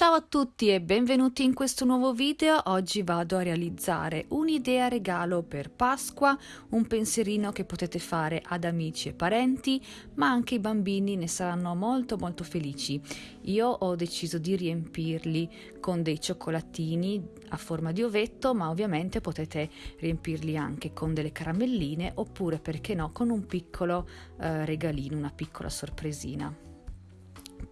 Ciao a tutti e benvenuti in questo nuovo video. Oggi vado a realizzare un'idea regalo per Pasqua, un pensierino che potete fare ad amici e parenti, ma anche i bambini ne saranno molto molto felici. Io ho deciso di riempirli con dei cioccolatini a forma di ovetto, ma ovviamente potete riempirli anche con delle caramelline oppure perché no con un piccolo eh, regalino, una piccola sorpresina.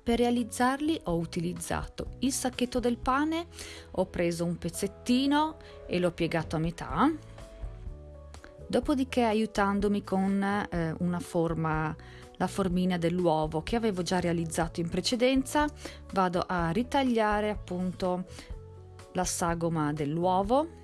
Per realizzarli ho utilizzato il sacchetto del pane, ho preso un pezzettino e l'ho piegato a metà, dopodiché aiutandomi con eh, una forma, la formina dell'uovo che avevo già realizzato in precedenza, vado a ritagliare appunto la sagoma dell'uovo.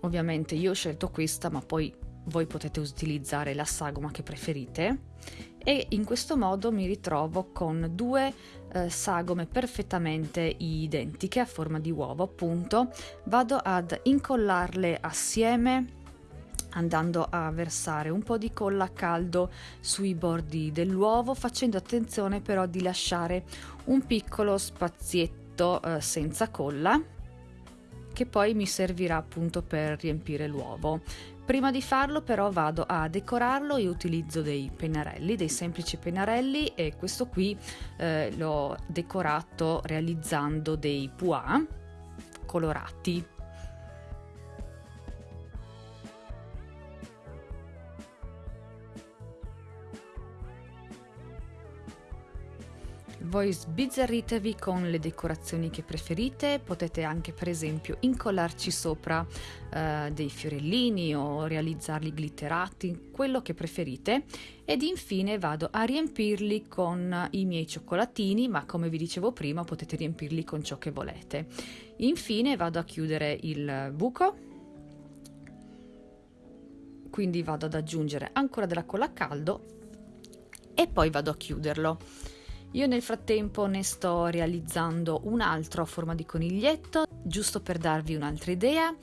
Ovviamente io ho scelto questa, ma poi voi potete utilizzare la sagoma che preferite. E in questo modo mi ritrovo con due eh, sagome perfettamente identiche a forma di uovo appunto. Vado ad incollarle assieme andando a versare un po' di colla a caldo sui bordi dell'uovo facendo attenzione però di lasciare un piccolo spazietto eh, senza colla che poi mi servirà appunto per riempire l'uovo. Prima di farlo però vado a decorarlo e utilizzo dei pennarelli, dei semplici pennarelli e questo qui eh, l'ho decorato realizzando dei pois colorati Voi sbizzarritevi con le decorazioni che preferite, potete anche per esempio incollarci sopra eh, dei fiorellini o realizzarli glitterati, quello che preferite ed infine vado a riempirli con i miei cioccolatini, ma come vi dicevo prima potete riempirli con ciò che volete. Infine vado a chiudere il buco quindi vado ad aggiungere ancora della colla a caldo e poi vado a chiuderlo. Io nel frattempo ne sto realizzando un altro a forma di coniglietto, giusto per darvi un'altra idea.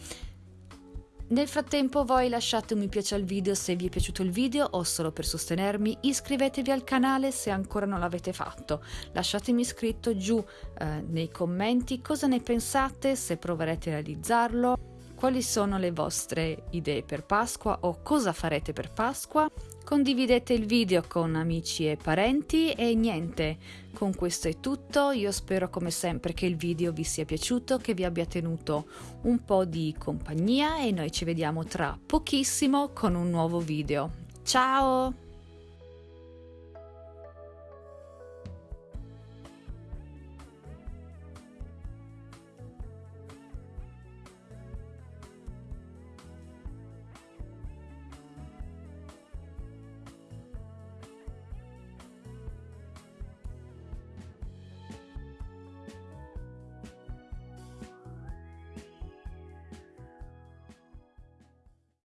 Nel frattempo voi lasciate un mi piace al video se vi è piaciuto il video o solo per sostenermi, iscrivetevi al canale se ancora non l'avete fatto, lasciatemi scritto giù eh, nei commenti cosa ne pensate, se proverete a realizzarlo, quali sono le vostre idee per Pasqua o cosa farete per Pasqua. Condividete il video con amici e parenti e niente, con questo è tutto, io spero come sempre che il video vi sia piaciuto, che vi abbia tenuto un po' di compagnia e noi ci vediamo tra pochissimo con un nuovo video. Ciao!